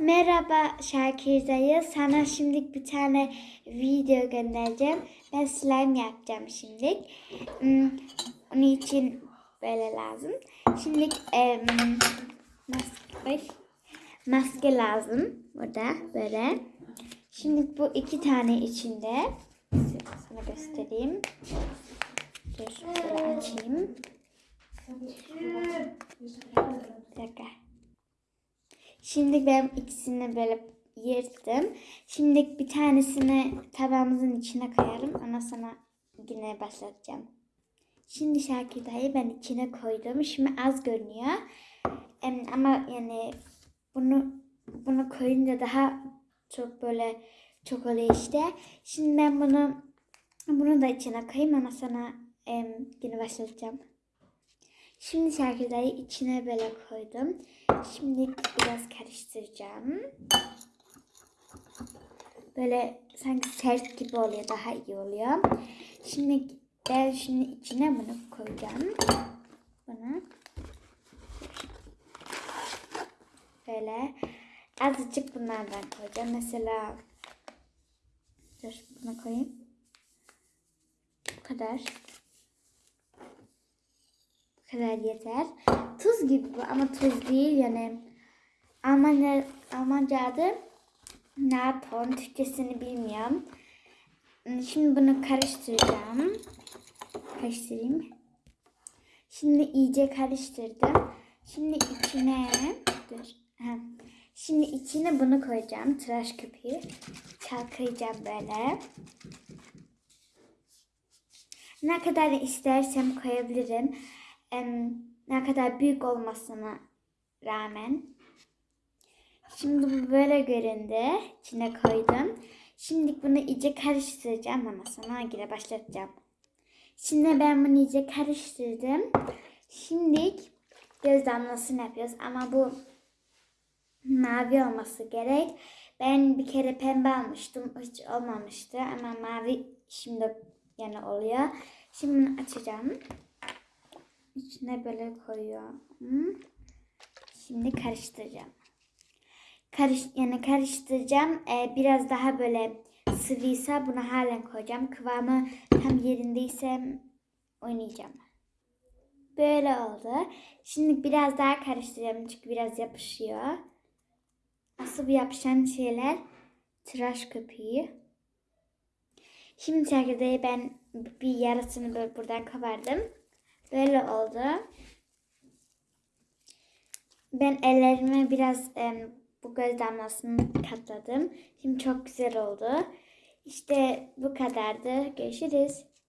Merhaba Şakir dayı. Sana şimdi bir tane video göndereceğim. Ben slime yapacağım şimdi. Hmm, Onun için böyle lazım. Şimdi em, maske, maske lazım. Burada böyle. Şimdi bu iki tane içinde. Sana göstereyim. Dur açayım. Bir dakika. Şimdi ben ikisini böyle yırttım. Şimdi bir tanesini tabağımızın içine koyalım. Ondan sonra yine başlatacağım. Şimdi dayı ben içine koydum. Şimdi az görünüyor. Ama yani bunu bunu koyunca daha çok böyle çok oluyor işte. Şimdi ben bunu bunu da içine koyayım. Ondan sonra yine başlatacağım. Şimdi şarkıları içine böyle koydum. Şimdi biraz karıştıracağım. Böyle sanki sert gibi oluyor. Daha iyi oluyor. Şimdi ben şimdi içine bunu koyacağım. Bunu. Böyle azıcık bunlardan koyacağım. Mesela dur bunu koyayım. Bu kadar. Kadar yeter. Tuz gibi bu ama tuz değil yani. Almanca, Almanca adı Naton. Türkçesini bilmiyorum. Şimdi bunu karıştıracağım. Karıştırayım. Şimdi iyice karıştırdım. Şimdi içine dur. Şimdi içine bunu koyacağım. Tıraş köpüğü. Çalkalayacağım böyle. Ne kadar istersem koyabilirim. Ne kadar büyük olmasına rağmen. Şimdi bu böyle göründü. İçine koydum. Şimdi bunu iyice karıştıracağım ama sonra yine başlatacağım. Şimdi ben bunu iyice karıştırdım. Şimdi göz damlasını yapıyoruz ama bu mavi olması gerek. Ben bir kere pembe almıştım. Hiç olmamıştı ama mavi şimdi yani oluyor. Şimdi bunu açacağım. İçine böyle koyuyorum. Şimdi karıştıracağım. Karış, yani karıştıracağım. Ee, biraz daha böyle sıvıysa bunu halen koyacağım. Kıvamı tam yerindeyse oynayacağım. Böyle oldu. Şimdi biraz daha karıştıracağım çünkü biraz yapışıyor. Asıl bu yapışan şeyler tıraş köpüğü. Şimdi çekirdeği ben bir yarısını böyle buradan kabardım. Böyle oldu. Ben ellerime biraz em, bu göz damlasını katladım. Şimdi çok güzel oldu. İşte bu kadardı. Görüşürüz.